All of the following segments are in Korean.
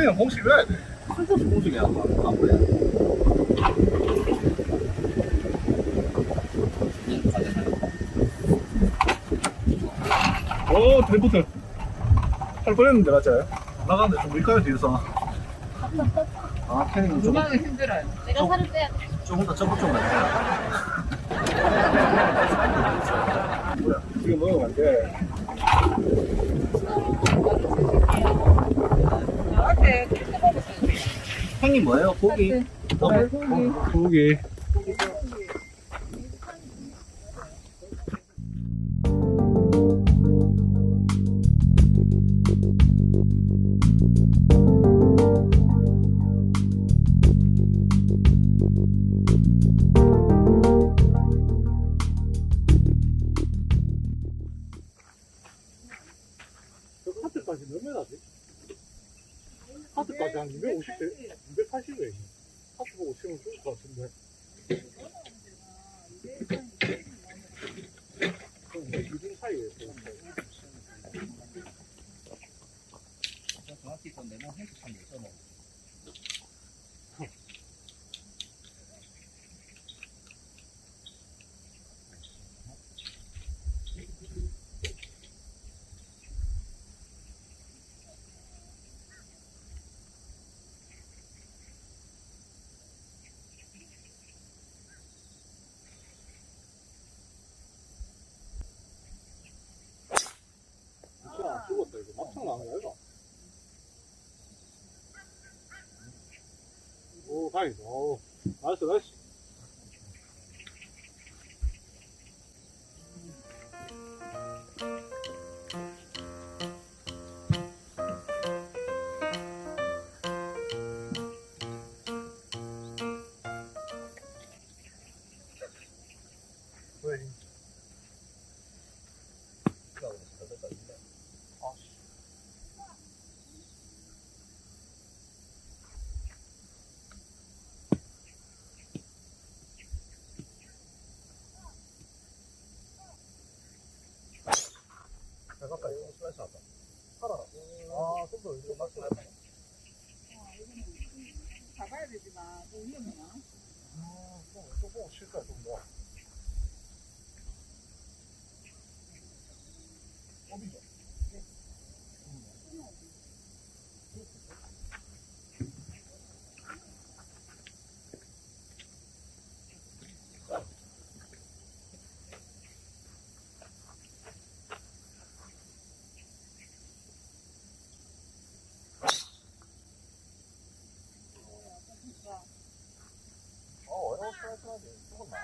스크린은 공식 외야 돼. 쓸데없이 공식 예약을 안 그래 오, 드리프트. 할 뻔했는데, 맞아요? 나가는데 좀 밀가요, 뒤에서. 아 캐닝은 조금, 누나는 힘들어요. 내가 살을 빼야 돼. 조금 더좀 해야 뭐야, 지금 먹으면 안 돼. 나한테 그렇게 먹었어요. 형님 뭐예요? 고기? 어, 고기. 이거 막창 나는 거야 오 다행이다. 오 나이스 나이스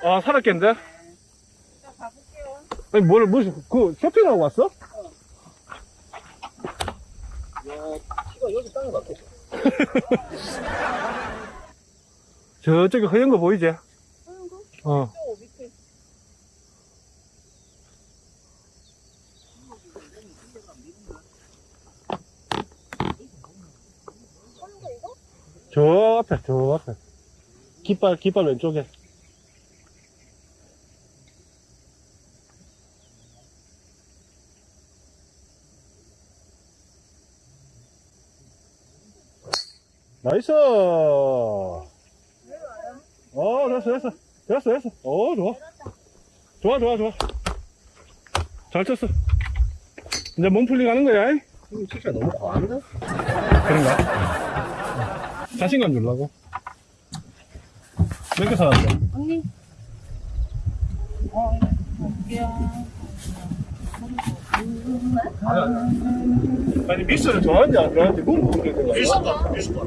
아 살았겠는데? 자, 가볼게요. 아니 뭘 무슨 그 쇼핑하고 왔어? 야 키가 여기 땅에 박혔어 저쪽에 허연 거 보이지? 어. 저 밑에. 저 앞에 저 앞에 깃발 깃발 왼쪽에 nice 어 됐어 됐어 됐어 됐어 어 좋아 좋아 좋아 좋아 잘 쳤어 이제 몸 풀려 가는 거야 잉? 이거 진짜 너무 과한데? 그런가? 자신감 주려고 몇 개 사왔어? 언니. 어, 볼게요. 아니 미스를 좋아하는지 안 좋아하는지 물어보는 거야 미스다 미스다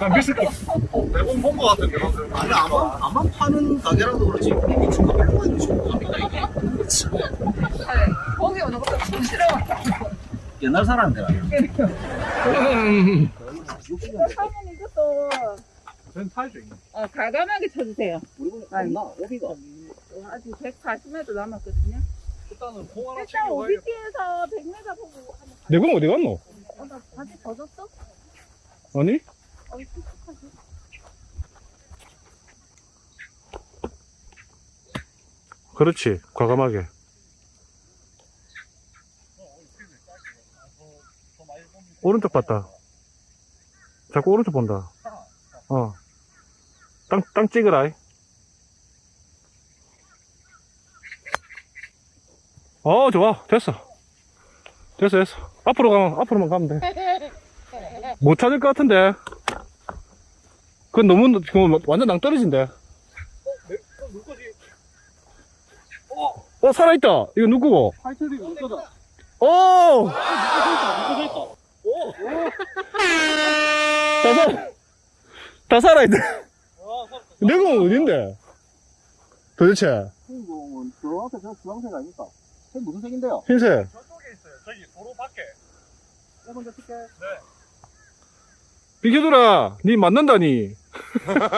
난 미스 거 대본 본거 같은데 아니 아마 아마 파는 가게라도 그렇지 주가 별로가 있는 합니다 이게 네, 거기 오는 것도 좀 싫어. 옛날 아니야 음, 사면 이것도 타야죠, 이거. 어, 과감하게 쳐주세요. 우리 분 없나? 오비가. 어, 아직 140m 남았거든요. 일단은 공 하나 일단 챙겨가야 OBT에서 100m 보고 한번 가. 내공 어디 갔노? 어, 나 바지 벗었어? 아니? 어, 씩씩하지? 그렇지. 과감하게. 오른쪽 봤다. 자꾸 오른쪽 본다. 어. 땅, 땅 찍으라. 이. 어, 좋아. 됐어. 됐어, 됐어. 앞으로 가면, 앞으로만 가면 돼. 못 찾을 것 같은데. 그건 너무, 그건 완전 거지? 어, 살아있다. 이거 누구고? 타이틀이 누 거다. 오! 누구 서 있다. 오! 다 살, 다 살아있다. 와, 서내공 어딘데? 도대체, 뭐, 저 앞에 저 주황색 아닙니까? 저 무슨 색인데요? 흰색. 저쪽에 있어요. 저기 도로 밖에. 저 먼저 칠게. 비켜줘라. 니 맞는다 니.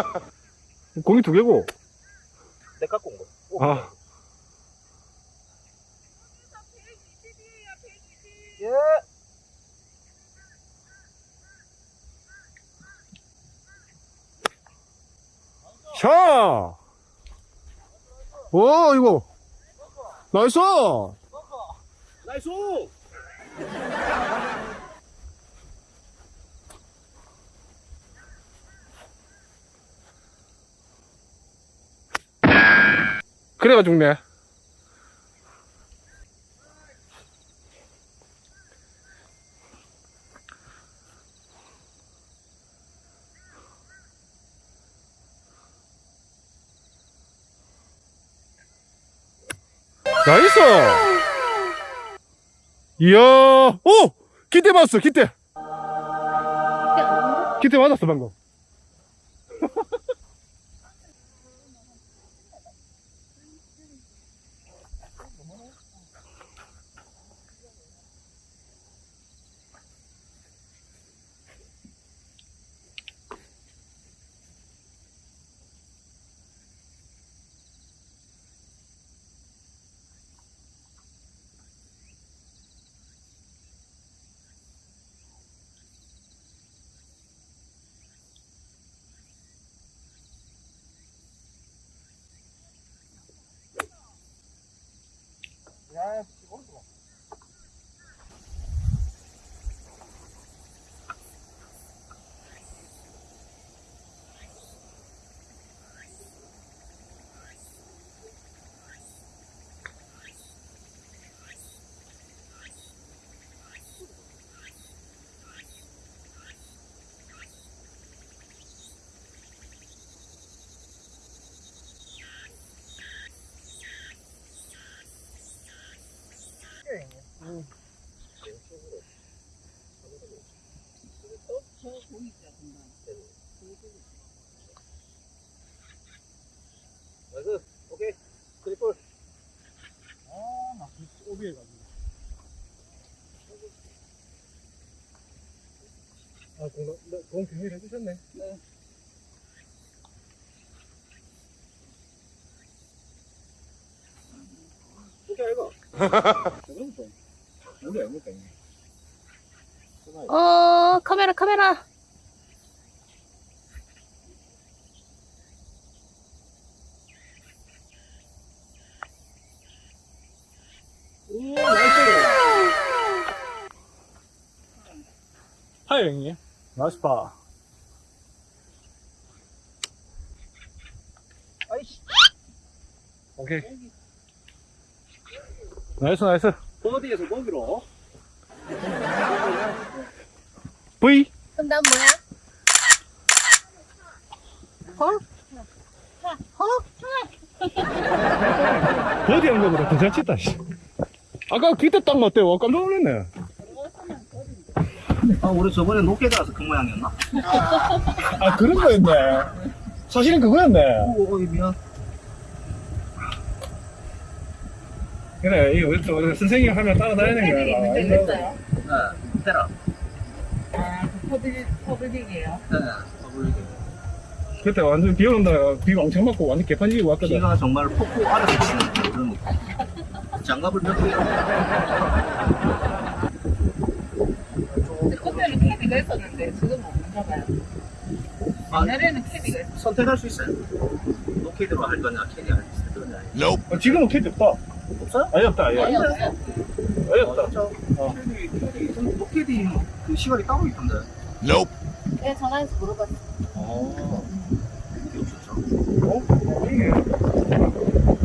공이 두 개고. 내 갖고 온 거. 아, 120이에요, 120. 예. 샤! 오, 이거. 나이스! 나이스! 그래가 죽네. 나이스! 이야, 오! 기대 맞았어, 기대! 기대 맞았어, 방금. 야, 오른쪽 봐. 저 공이 있죠, 금방. 나이스. 오케이. 트리플. 아, 나 오비해가지고. 아, 공, 공 비밀 해주셨네. 네. 그럼. 우리 아닙니까, 이게? 어, 카메라, 카메라. 오, 나이스. 하이, 파. 아이씨. 오케이. 나이스, 나이스. 버디에서 거기로. V. 그럼 난 뭐야? 버디 한 거 보다 더잘 쳤다, 씨. 아까 그때 딱 맞대. 와, 깜짝 놀랐네. 아, 우리 저번에 높게 가서 그 모양이었나? 아, 그런 거였네. 사실은 그거였네. 오, 오, 미안. 그래, 이거 또 선생님 하면 따라다니는 거야. 네, 테라. 아, 그 퍼블, 퍼블딩이에요. 네. 더블 그때 완전 비 오는다. 비 왕창 맞고 완전 개판지고 왔거든. 비가 정말 폭포 아래서 치는 그런 느낌. 장갑을 몇 개. 캐디가 있었는데 지금은 봐요. 아, 옛날에는 캐디가 있었어요. 선택할 수 있어요. 노캐디로 할 거냐, 캐디 할 거냐. 어, 지금은 캐디 없다. 없어요? 아예 없다. 아예, 아니, 없다. 없어요. 아예 없다. 진짜? 어. 캐디, 캐디, 전 노캐디 그 시간이 따로 있던데. 내가 전화해서 물어봤어. 어. 캐디 없었죠. 어?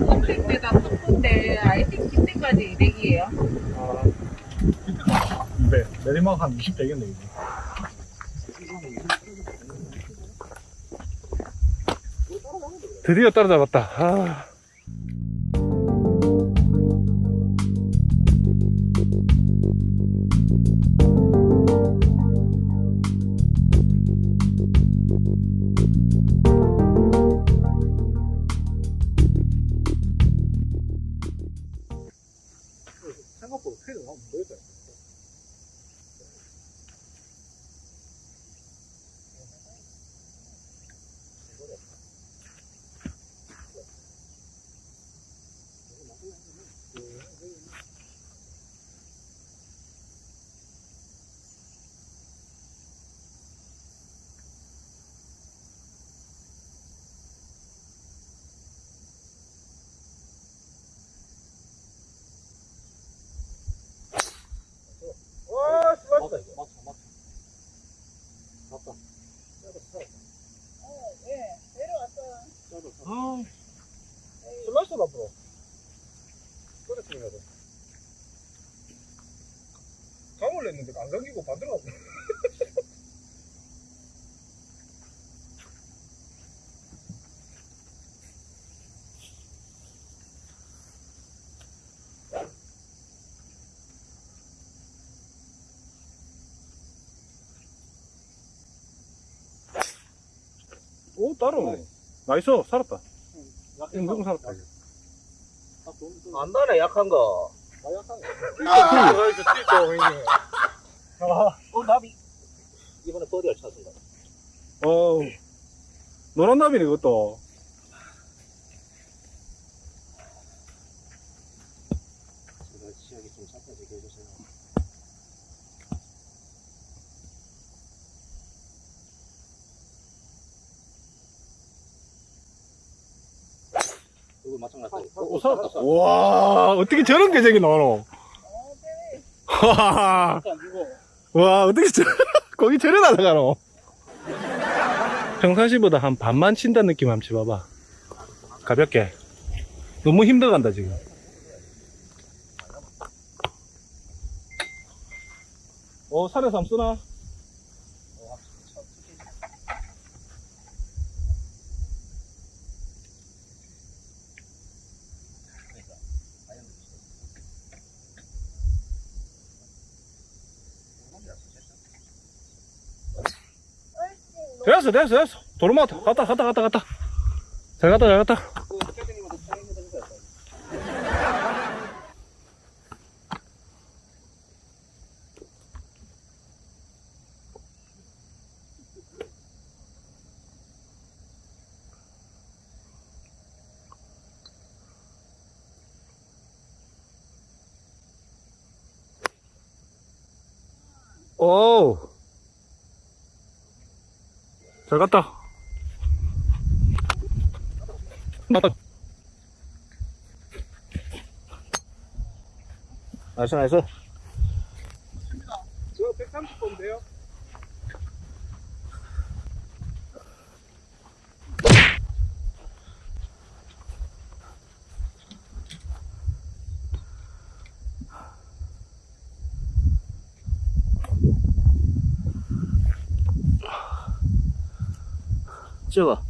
컴플 때가 컴플인데 아이템 그때까지 200이에요. 아. 네. 내리막 한 20 되겠네, 이제. 드디어 따라잡았다. 아. 냈는데 안 감기고 갔네. 오, 따로. 나이스, 살았다. 은근 살았다. 안 나네, 약한 거. 어, 나비. 이번에 버디를 찾은다. 어, 노란 나비네, 그것도. 제가 시야기 좀 잡아지게 해주세요. 이거 마찬가지. 오, 살았다. 와, 어떻게 저런 계정이 나오노? 와, 와, 어떻게 저, 거기 저래 날아가노? 평상시보다 한 반만 친다는 느낌 한번 쳐봐봐. 가볍게. 너무 힘들어간다, 지금. 어, 살에서 한번 쓰나? 됐어, 됐어, 됐어. 도로마 갔다, 갔다, 갔다, 갔다. 잘 갔다, 잘 갔다. 오. 잘 갔다. 맞다. 나이스, 나이스. 저 130번인데요? 찍어.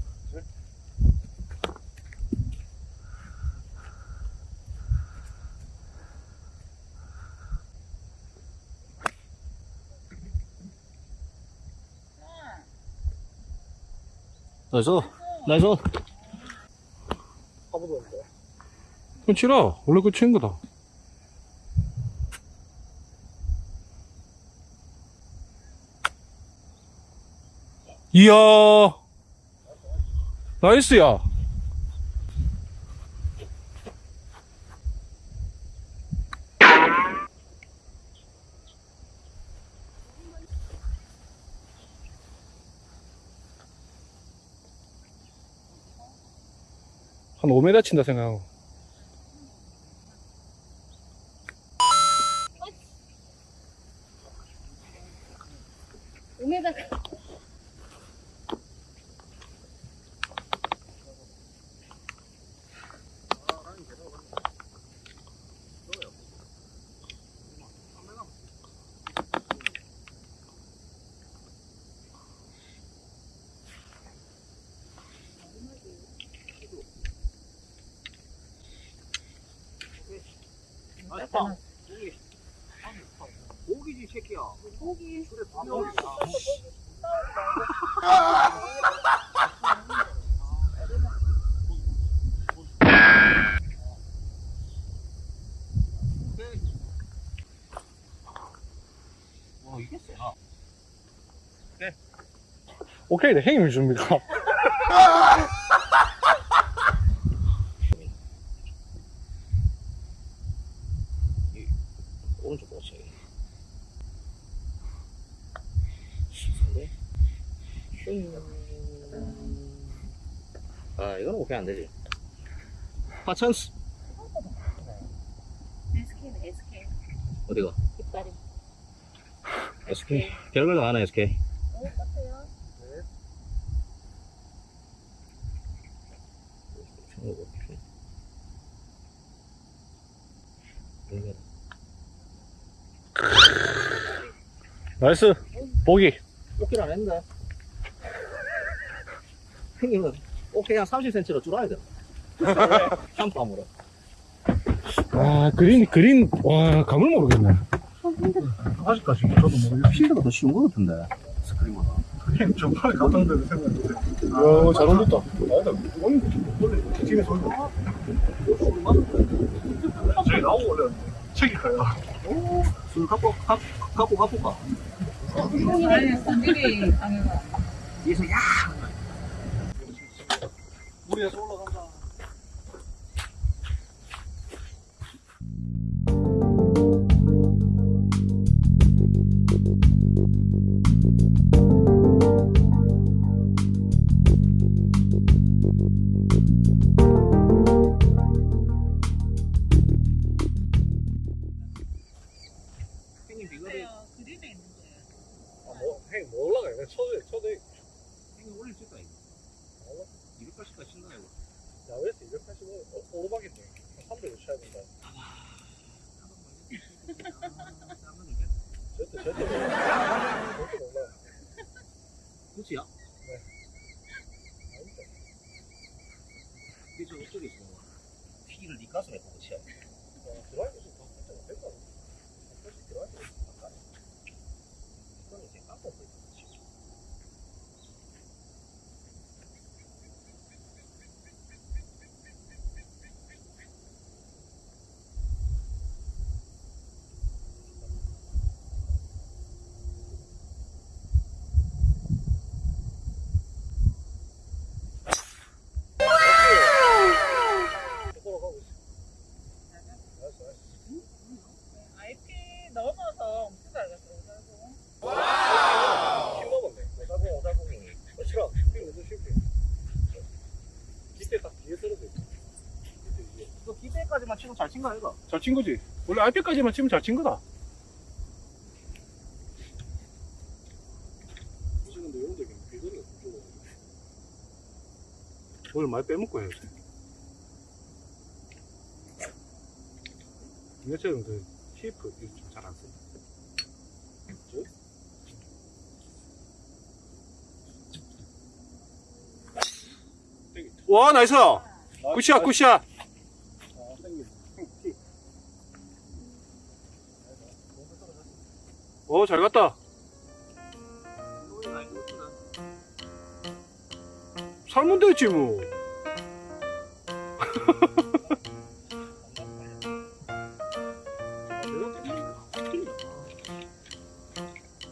나이스, 나이스. 그럼 치라. 원래 그거 치는 거다. 이야. 나이스야. 한 5m 친다 생각하고. 오메다 고기지 새끼야. 고기. 그래 밥 먹자. 와 이게 세나? 오케이, 네? 오른쪽 보세요. 아 이거는 오케이 안 되지. 파찬스 SK. 어디가? 깃발이. SK 결과가 나네 SK. 어, 같아요. Nice. 보기. 오케이 안 했는데. 형님은 오케이 한 30cm로 줄어야 돼. 샴푸함으로. 아, 그린, 그린, 와, 감을 모르겠네. 아직까지 저도 뭐 필드가 더 쉬운 거 같은데. 스크린보다. 전번에 갔던 데는 생각했는데 이야 잘 올렸다 아니다 원래 팀에서 올렸다 저기 나오고 올렸는데 책이 가요 술 갖고 갖- 갖고 가볼까? 아니. 뒤에서 야. 우리에서 올라간다 쳐도, 쳐도, 형님 올릴 수 있다 이거. 280까지 신나 이거. 야외에서 285, 어, 오르막이네. 300을 쳐야 된다. 저때, 저때, 저때 올라. 그치야? 네. 이게 저 어떻게 있어? 피를 네 가슴에 보고 치야 돼. 드라이브 좀 바꾸자. 될까? 사실 드라이브 좀 바꿔. 이거는 이제 깜빡 보이지 돌아가고 있어. 나이스, 나이스. IP 넣어놔서 엄청 잘 갔어. 힘 먹었네. 오사공, 오사공이. 그렇지라. 필 무슨 실패. 밑에 딱 뒤에 떨어져 있어. 밑에 위에. 너 기대까지만 치고 잘 친거 아이가? 잘친 거지. 원래 RP까지만 치면 잘 친 거다. 사실 근데 이런 데는 비거리가 좀 좁아. 오늘 많이 빼먹고 해야지. 이것처럼 그 쉐이프 잘안 써. 와 나이스 굿샷 굿샷 오잘 갔다 살면 되지 뭐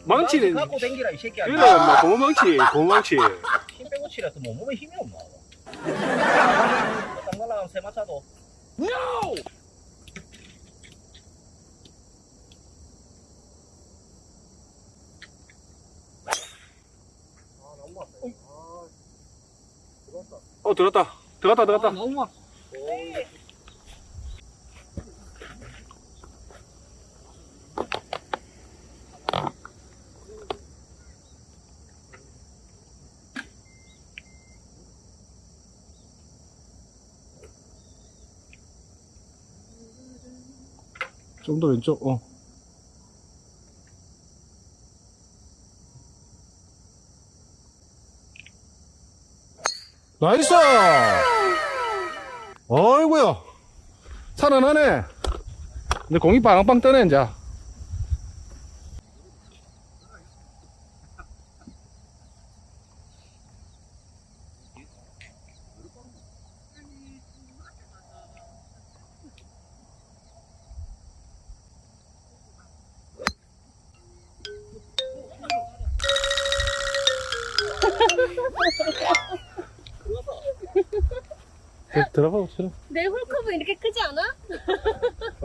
고무망치는 갖고 댕기라 이 새끼야. 이래 뭐 고무망치 고무망치 힘 빼고 치라서 뭐 몸에 힘이 없나? 땅 날라가면 세 마차도. 어 들었다. 들어갔다 들어갔다. 너무 막. 좀더 왼쪽? 어 나이스! 어이구야 살아나네. 근데 공이 빵빵 떠네 이제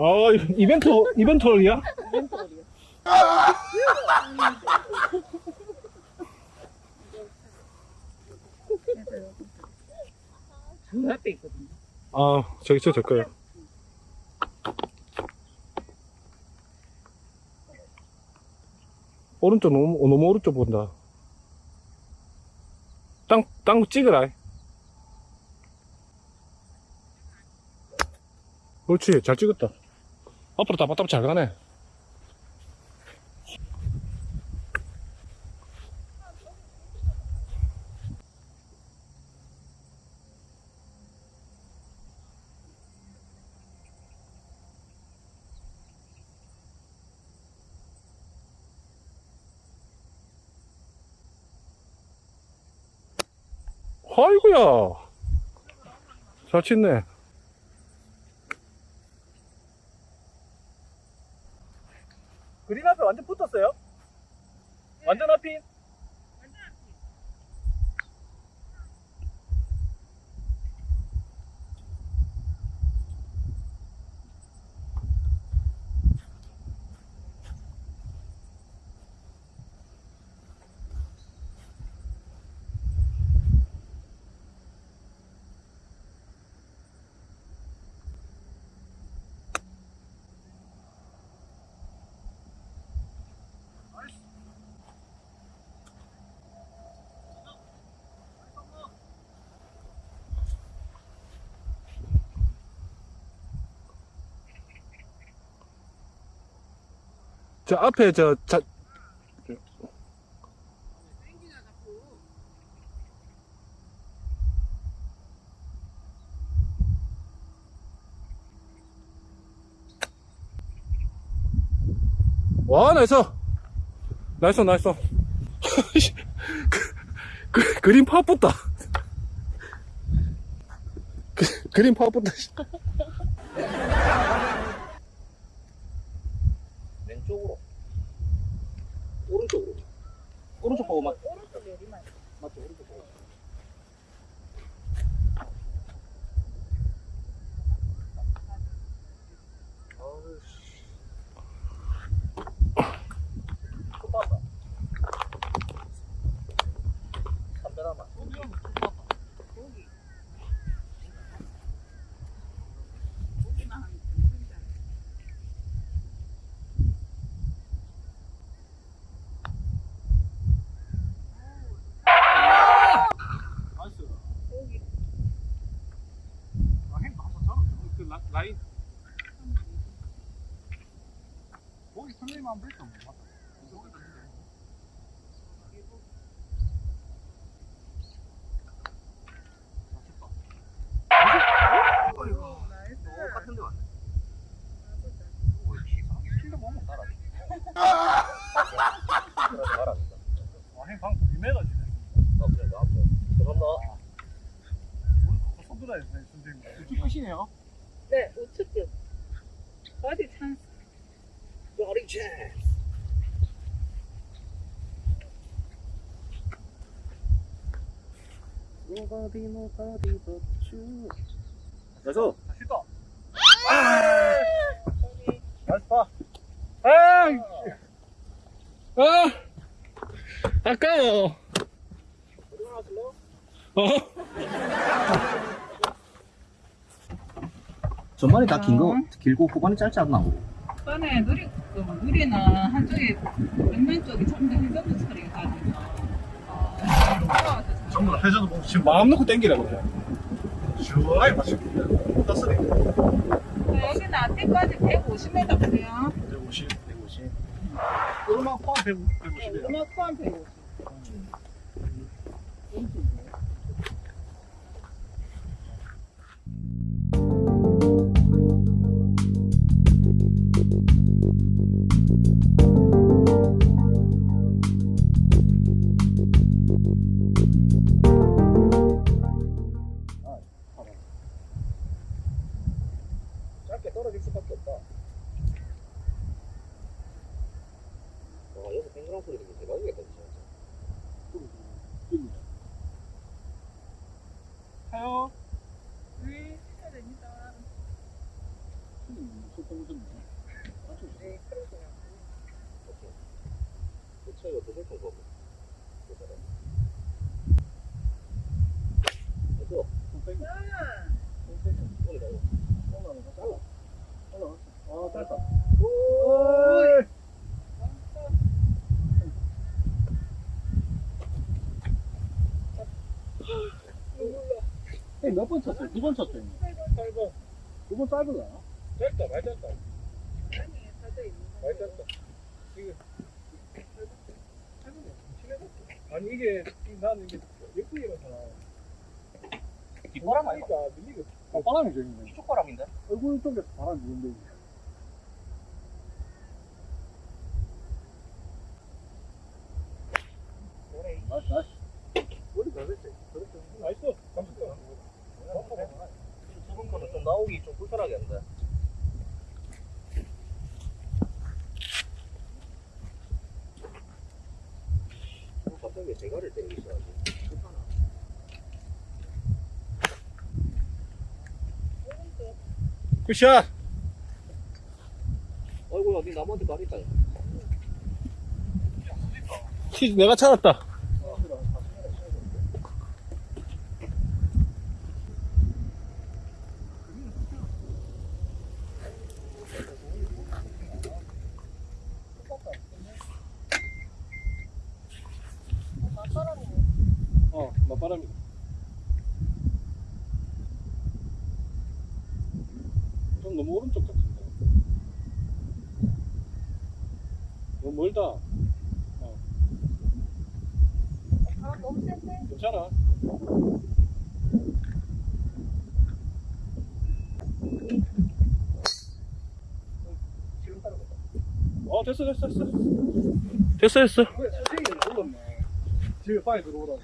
어 이벤트 이벤트 홀이야? 저 옆에 있거든요. 아 저기 저저 거요 오른쪽 너무 너무 오른쪽 본다 땅 땅 찍으라 그렇지 잘 찍었다 앞으로 따박따박 잘 가네. 아이고야. 잘 치네 그린 앞에 완전 붙었어요? 완전 앞이? 저 앞에 저 자, 와 나이스. 나이스 나이스. 그, 그, 그림 파붙다. 그, 그림 파붙다 왼쪽으로. 오른쪽으로. 오른쪽 보고 막. 오른쪽 내리막. 맞죠? 오른쪽 보고. 담배나마. 나이스. 아, 행 한번 잡았어. 그 라, 라인. 거기 설레면 안 됐어. 맞다. 거기 됐는데. 똑같은 데 왔네. 뭐, 이상하게 필드 보면 따라. 그래서 말안 된다. 아, 행방 2m 지네. 어, 그래, 너 앞에. 죄송합니다. 우리 그거 손들어야 돼, 선생님. 이쪽 끝이네요. 네, 우측. 어디 찬스. 버리 찬스. Nobody nobody but you 그래서 나이스 파. 아! 아! 아까워. 어? 전반이 다 긴거 길고 후반이 짧지 않나 전에 누리, 그 누리는 한쪽에 백면 쪽이 전부 해전도 처리가 가지고. 전부 다 회전을 보고 지금 마음 놓고 땡기라 그래. 시원하게 마시고. 땄으니. 여기는 앞뒤까지 150m 보세요. 150, 150. 음악 포함 150이에요. 음악 포함 150. 짧 떨어질 수밖에 없다 와 여기서 뱅그랑 소리 들으면 대박이겠다 진짜 타요. 네, 시켜야 됩니다. 네, 그러세요. 차이가 더 설정 거고 됐어 아, 짧다. 몇 번 쳤어요? 두 번 쳤죠? 짧아. 두번 거야? 짧다, 많이 짧다. 많이 짧다. 지금. 아니, 이게, 나는 이게 예쁘게라잖아. 뒷바람 아니야? 그러니까 밀리가. 어, 바람이죠, 이게. 이쪽 바람인데? 얼굴 쪽에서 바람이 부는데. Nice, nice. 머리 잘 됐지? Nice. 감사합니다. 두번 거는 좀 나오기 좀 불편하게 한데. 갑자기 대가를 때리기 시작하지. 굿샷! 어이구야, 니 나무한테. 티, 내가 찾았다. 어, 맞바람이다. 좀 너무 오른쪽 같은데. 너무 멀다. 어, 아, 너무 센데? 괜찮아. 어, 됐어, 됐어, 됐어. 됐어, 됐어. 집에 빨리 들어오라고.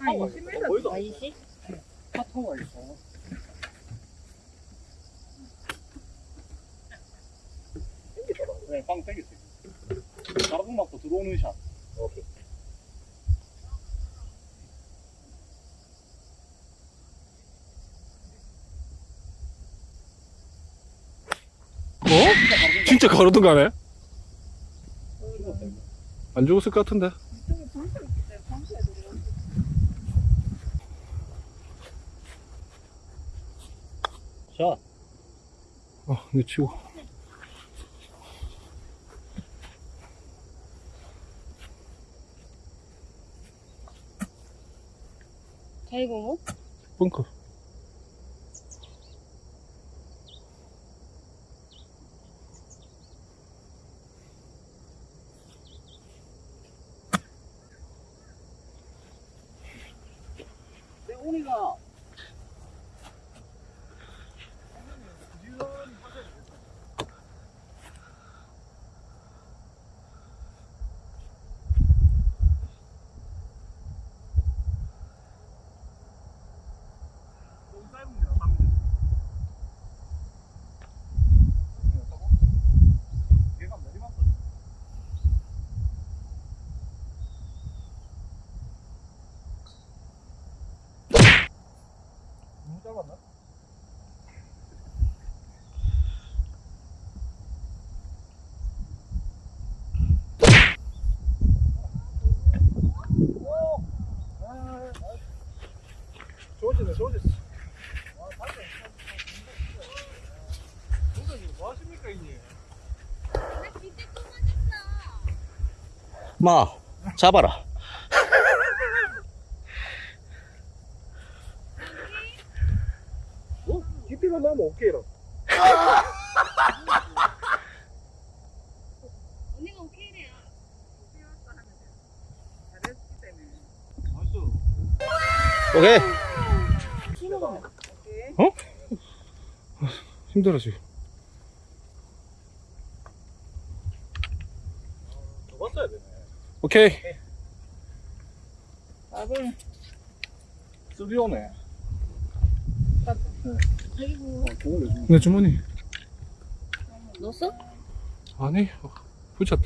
아니, 10m. 아이씨? 파통가 있어. 네, 빵 땡겼어. 가로등 맞고 들어오는 샷. 오케이. 어? 진짜 가로등 가네? 안 죽었을 것 같은데. 자, 어, 이거 치고. 자이공호? 벙커. 내 오니가 너무 짧으면 안 합니다. 얘가 내리막거든. 잡았나? 좋아지네, 좋아졌어. 선생님, 뭐 하십니까, 이게? 마, 잡아라. 어? 깊이가 나면 오케이라. 언니가 오케이래요. 오케이. 힘들어 지금 되네. 오케이. 아이고. 공을 내주네. 내 주머니 넣었어? 아니 어, 붙였다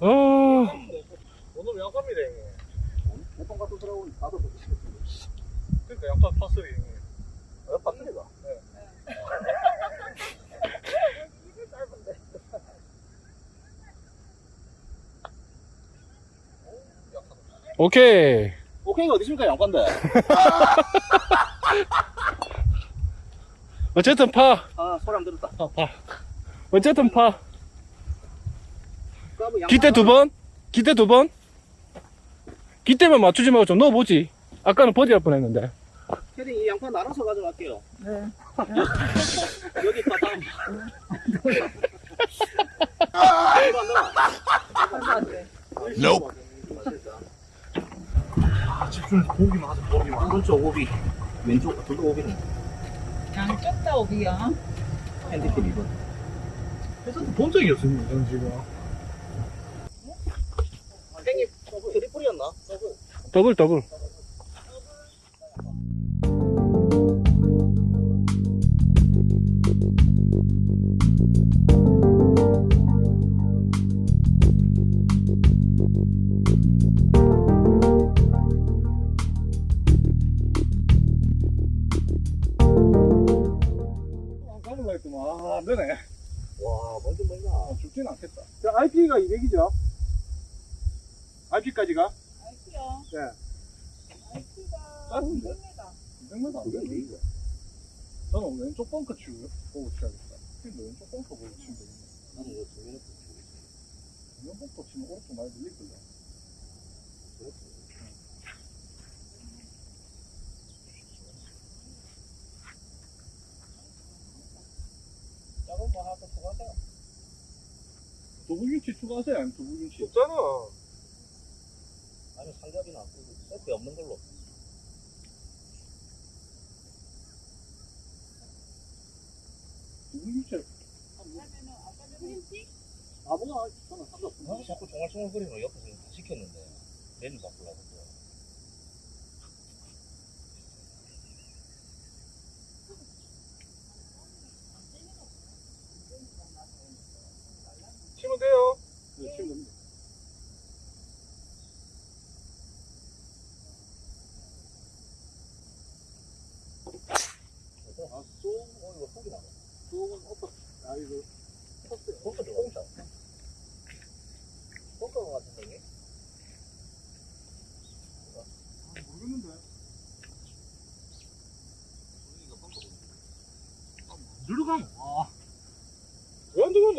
어 오늘 양파입니다, 형님. 보통 같은 사람은 나도. 그러니까 양파 파슬리, 형님. 아, 파슬리가? 오케이 오케이가 어디십니까, 양반데? 어쨌든 파 아, 소리 안 들었다. 파, 파. 어쨌든 파 기대 두 번? 기대 두 번? 깃대만 맞추지 말고 좀 넣어보지 아까는 버디 할 뻔했는데 캐디 이 양파 나눠서 가져갈게요. 네. 여기 파 다음. 아, 이거 안 들어. 아, 집중 보기만 하자, 보기만. 오른쪽 오비, 왼쪽, 둘다 오비는 양쪽 다 오비야. 핸디캡 이거. 해서 본 적이 없습니다, 저는 지금. 형님, 트리플이었나? 더블 더블 까불 저는 왼쪽 벙커 치고, 보고 치야겠다. 근데 왼쪽 벙커 보고 치면 되겠네. 나는 이거 두 개는 왼쪽 벙커 치면 오른쪽 많이 밀릴걸요. 작은 거 하나 더 추가하세요. 두부김치 추가하세요, 아니면 두부김치? 없잖아. 아니면 삼겹이나 세트 없는 걸로. 두부김치. 아무나 저는 상관없어. 아, 자꾸 종알종알거리는 옆에서 다 시켰는데 메뉴 바꾸려고 또. 치면 돼요. 네, 치면 됩니다. 아, 쏘, 어, 이거 속이 나네. 쏘은 오빠, 아, 이거. 벙커 조금 짜. 벙커 같은데, 이게? 아, 모르겠는데. 이거 벙커 들어가면, 아.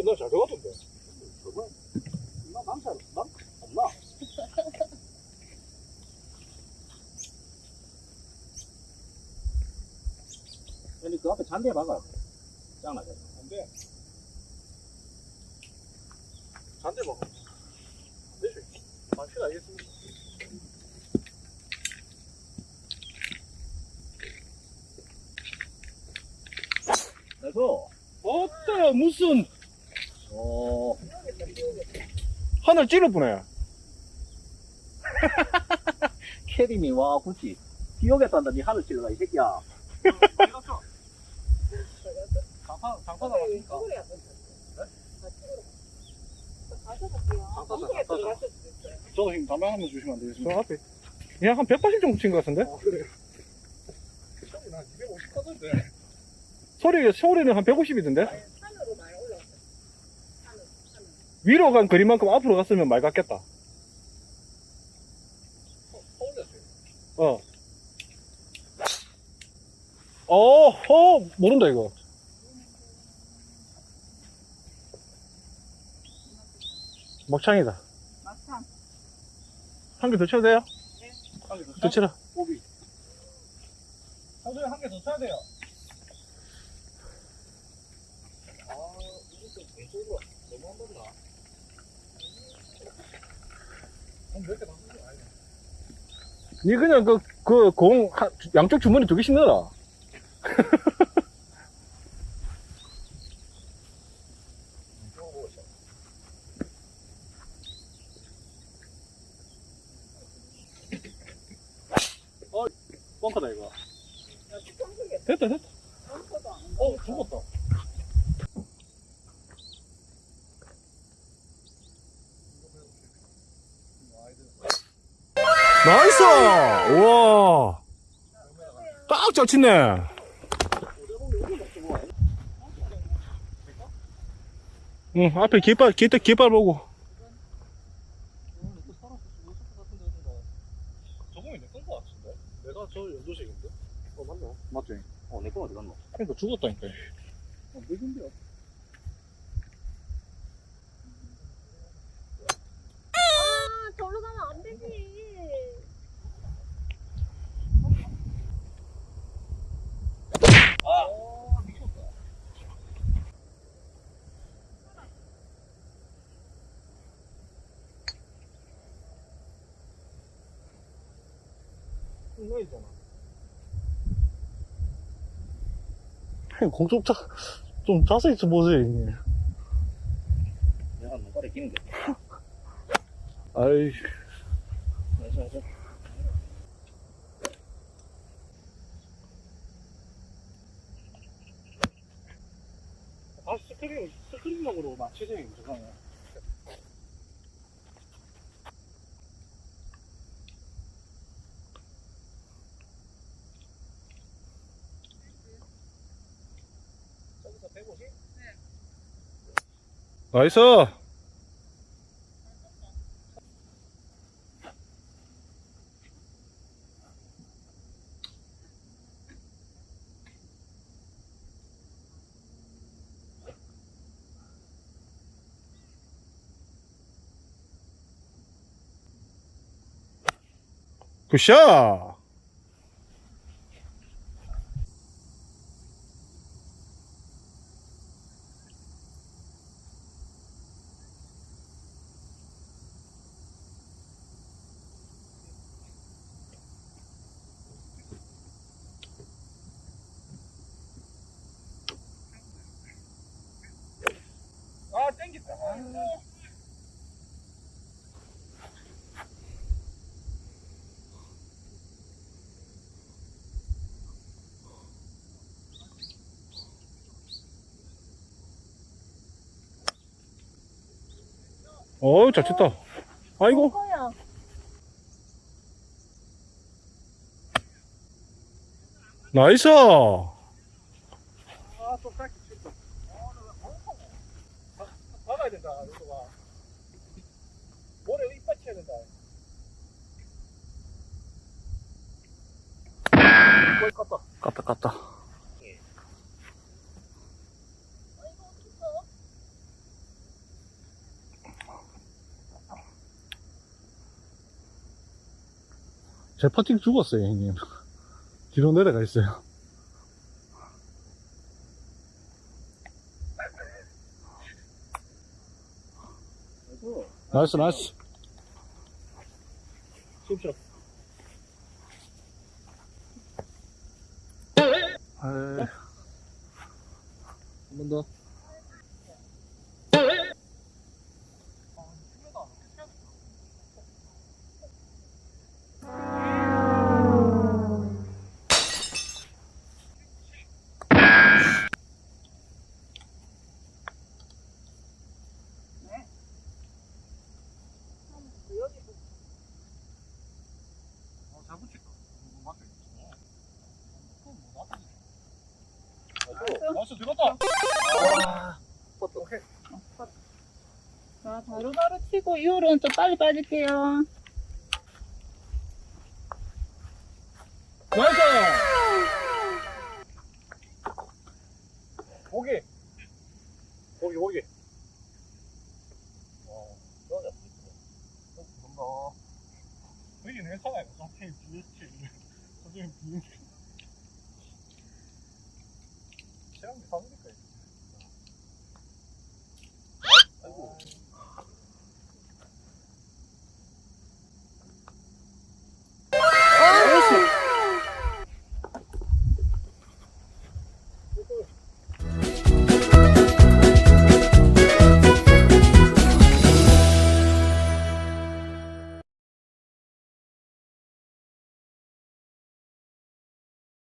들어가는데? 나잘 들어갔던데. 저거, 나 남자, 남, 없나? 아니, 그 앞에 잔디에 박아. 짱나게. 안 돼. 잔대 먹어. 안 되지. 당신 알겠습니다. 그래서, 어따 무슨 어, 하늘 찔러보네 캐디미, 와, 굳이. 비 오겠다는데 니 하늘 찔러라, 이 새끼야. 장판, 장판 나왔으니까. 한쪽에 들어갔을 수도 있어요. 저도 형님 담배 한번 주시면 안저 되겠습니까? 앞에. 그냥 한 180 정도 친 것 같은데? 아, 그래요? 형님 한250 하던데. 소리, 소리는 한 150이던데? 산으로 많이 올라왔어요. 산으로, 산으로. 위로 간 거리만큼 앞으로 갔으면 말 같겠다. 어. 어, 어, 모른다, 이거. 먹창이다. 막상. 한개 더 쳐도 돼요? 한개더 더 치라. 오비. 한개 한개 더 쳐야 돼요. 아, 이거 좀 왼쪽으로 너무 한 번나. 몇개다 쓰는 거 아 니 그냥 그, 그, 공, 한- 양쪽 주머니 두 개씩 넣어라. 뻥카다 이거. 야, 평소에 됐다, 됐다. 어, 죽었다. Nice! 우와. 딱잘 치네. 응, 앞에 깃발, 깃발, 깃발 보고. 내가 저 연두색인데? 어, 맞나? 맞지? 어, 내건 어디 갔노? 그러니까 죽었다니까. 어, 누군데요? 아, 저로 가면 안 되지. 아, 미쳤다. 흥나있잖아. 공좀 자, 좀 자세히 좀 보세요, 형님. 내가 눈깔에 끼는 게. 아이. 아, 스크린, 스크린력으로 맞추세요. 저 나이스! 굿샷! 어우, 잘 쳤다. 아이고. 나이스! 아, 또 짧게 쳤다. 아. 박- 된다, 이거 봐. 모래 된다. 깠다. 깠다, 깠다. 제 퍼팅 죽었어요, 형님. 뒤로 내려가 있어요. 나이스, 나이스. 숨 쉬어. 아이, 한번 더. 나이스 들었다. 아, 오케이. 자, 바로바로 치고 이후로는 좀 빨리 빠질게요.